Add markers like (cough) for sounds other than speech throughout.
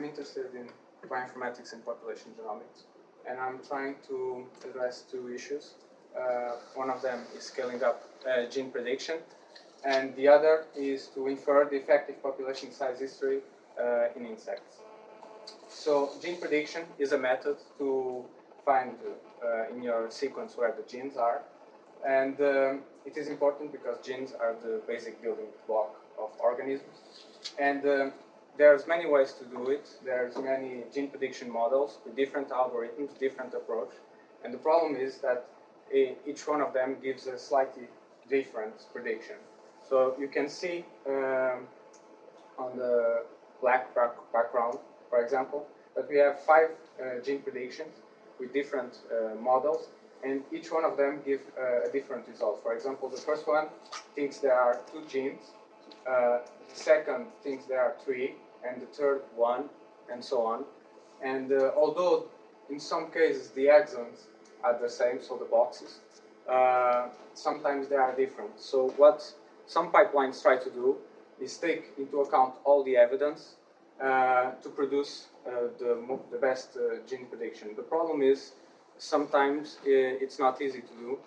I'm interested in bioinformatics and population genomics, and I'm trying to address two issues. Uh, one of them is scaling up uh, gene prediction, and the other is to infer the effective population size history uh, in insects. So gene prediction is a method to find uh, in your sequence where the genes are, and um, it is important because genes are the basic building block of organisms. And um, there's many ways to do it. There's many gene prediction models different algorithms, different approach. And the problem is that each one of them gives a slightly different prediction. So you can see um, on the black background, for example, that we have five uh, gene predictions with different uh, models, and each one of them give uh, a different result. For example, the first one thinks there are two genes, uh, second thinks there are three, and the third one, and so on. And uh, although in some cases the exons are the same, so the boxes, uh, sometimes they are different. So what some pipelines try to do is take into account all the evidence uh, to produce uh, the, the best uh, gene prediction. The problem is sometimes it's not easy to do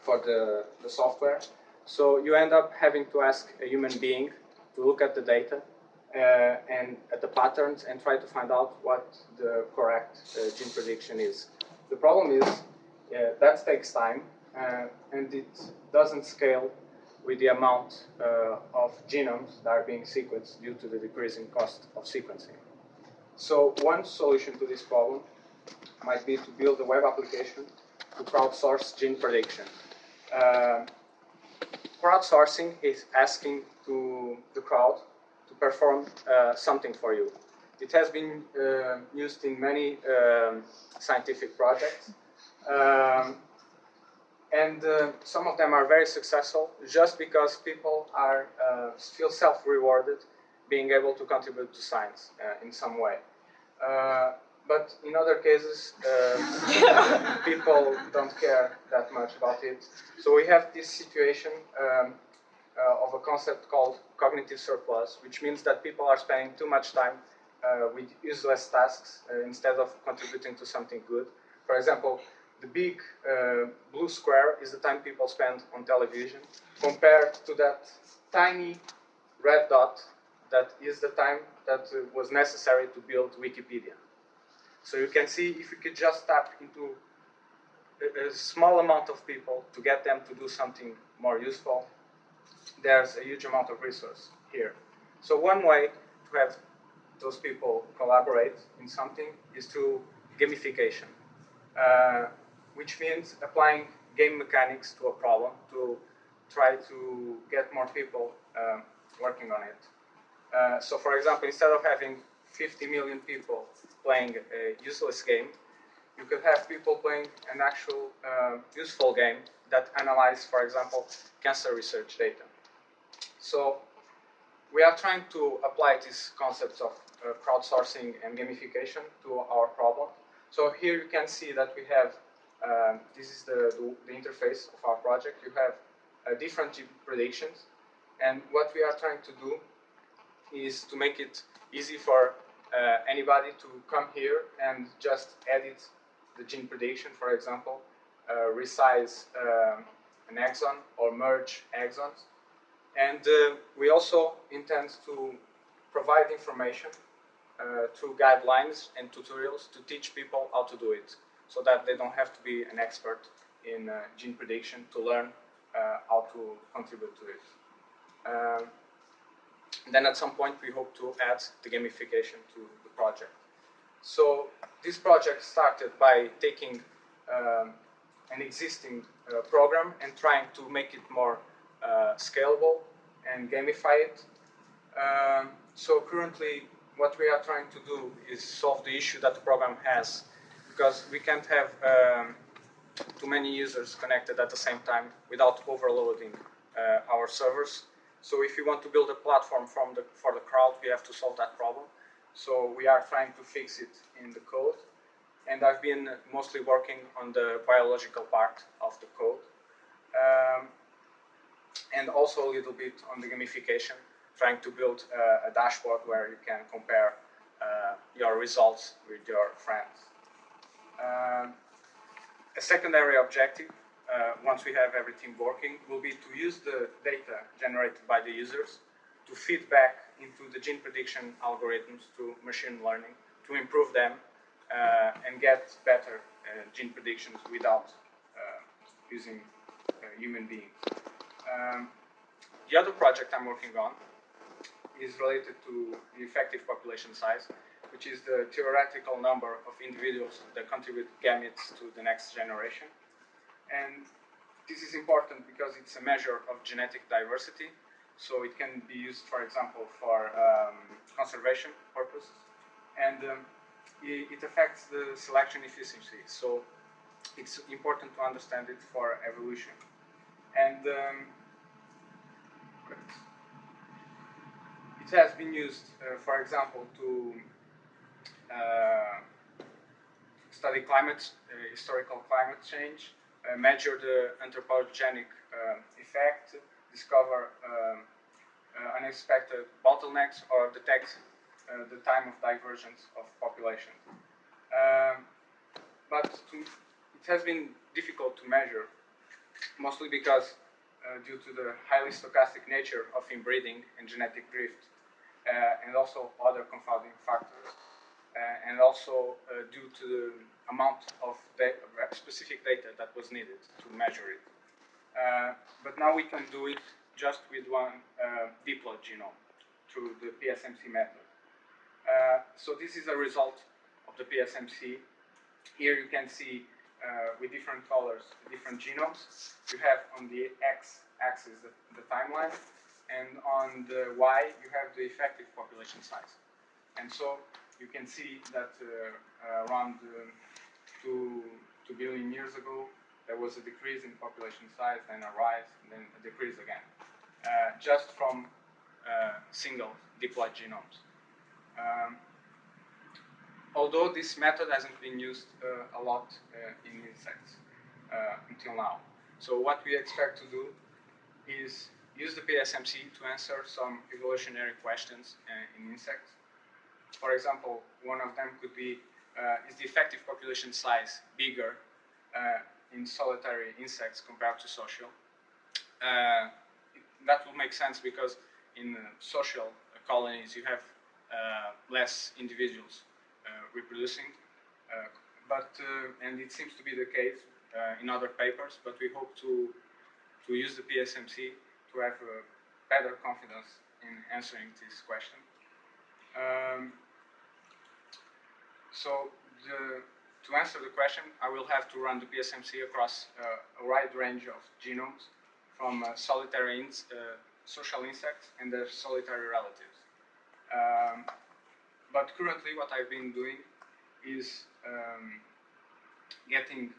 for the, the software. So you end up having to ask a human being to look at the data uh, and at the patterns and try to find out what the correct uh, gene prediction is. The problem is uh, that takes time and it doesn't scale with the amount uh, of genomes that are being sequenced due to the decreasing cost of sequencing. So one solution to this problem might be to build a web application to crowdsource gene prediction. Uh, crowdsourcing is asking to the crowd to perform uh, something for you. It has been uh, used in many um, scientific projects. Um, and uh, some of them are very successful just because people are uh, feel self-rewarded being able to contribute to science uh, in some way. Uh, but in other cases, uh, (laughs) people don't care that much about it. So we have this situation um, uh, of a concept called cognitive surplus, which means that people are spending too much time with useless tasks instead of contributing to something good. For example, the big uh, blue square is the time people spend on television compared to that tiny red dot that is the time that uh, was necessary to build Wikipedia. So you can see if you could just tap into a, a small amount of people to get them to do something more useful, there's a huge amount of resource here. So one way to have those people collaborate in something is through gamification. Uh, which means applying game mechanics to a problem to try to get more people uh, working on it. Uh, so for example, instead of having 50 million people playing a useless game, you could have people playing an actual uh, useful game that analyze, for example, cancer research data. So we are trying to apply these concepts of uh, crowdsourcing and gamification to our problem. So here you can see that we have um, this is the, the, the, interface of our project. You have uh, different predictions, and what we are trying to do is to make it easy for uh, anybody to come here and just edit the gene prediction, for example, uh, resize um, an exon or merge exons. And uh, we also intend to provide information uh, through guidelines and tutorials to teach people how to do it so that they don't have to be an expert in uh, gene prediction to learn how to contribute to it. Um, then at some point we hope to add the gamification to the project. So this project started by taking um, an existing uh, program and trying to make it more uh, scalable and gamify it. Um, so currently what we are trying to do is solve the issue that the program has because we can't have um, too many users connected at the same time without overloading uh, our servers. So if you want to build a platform from the, for the crowd, we have to solve that problem. So we are trying to fix it in the code. And I've been mostly working on the biological part of the code. Um, and also a little bit on the gamification, trying to build a dashboard where you can compare uh, your results with your friends. Um, a secondary objective, uh, once we have everything working, will be to use the data generated by the users to feed back into the gene prediction algorithms to machine learning to improve them uh, and get better uh, gene predictions without uh, using uh, human beings. Um, the other project I'm working on is related to the effective population size, which is the theoretical number of individuals that contribute gametes to the next generation. And this is important because it's a measure of genetic diversity, so it can be used, for example, for um, conservation purposes. And um, it, affects the selection efficiency, so it's important to understand it for evolution. And um, it has been used, uh, for example, to uh, study climate, uh, historical climate change, measure the anthropogenic uh, effect, discover um, uh, unexpected bottlenecks, or detect the time of divergence of population. Um, but to, it has been difficult to measure, mostly because uh, due to the highly stochastic nature of inbreeding and genetic drift, uh, and also other confounding factors, uh, and also uh, due to the amount of data, specific data that was needed to measure it. Uh, but now we can do it just with one uh, diploid genome through the PSMC method. so this is a result of the PSMC. Here you can see uh, with different colors, different genomes. You have on the x-axis the, the, timeline, and on the y you have the effective population size. And so you can see that uh, uh around uh, two, 2 billion years ago, there was a decrease in population size, then a rise, and then a decrease again, uh, just from single diploid genomes. Um, although this method hasn't been used uh, a lot uh, in insects uh, until now. So what we expect to do is use the PSMC to answer some evolutionary questions in insects. For example, one of them could be, is the effective population size bigger in solitary insects compared to social? that will make sense because in social colonies you have uh, less individuals uh, reproducing. Uh, but uh, and it seems to be the case in other papers. But we hope to to use the PSMC to have better confidence in answering this question. Um, so the, to answer the question, I will have to run the PSMC across uh, a wide range of genomes from uh, solitary in, uh, social insects and their solitary relatives. Um, but currently what I've been doing is um, getting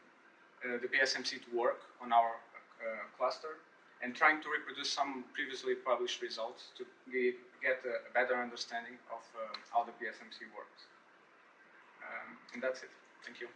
uh, the PSMC to work on our uh, cluster and trying to reproduce some previously published results to give, get a, better understanding of uh, how the PSMC works. Um, and that's it. Thank you.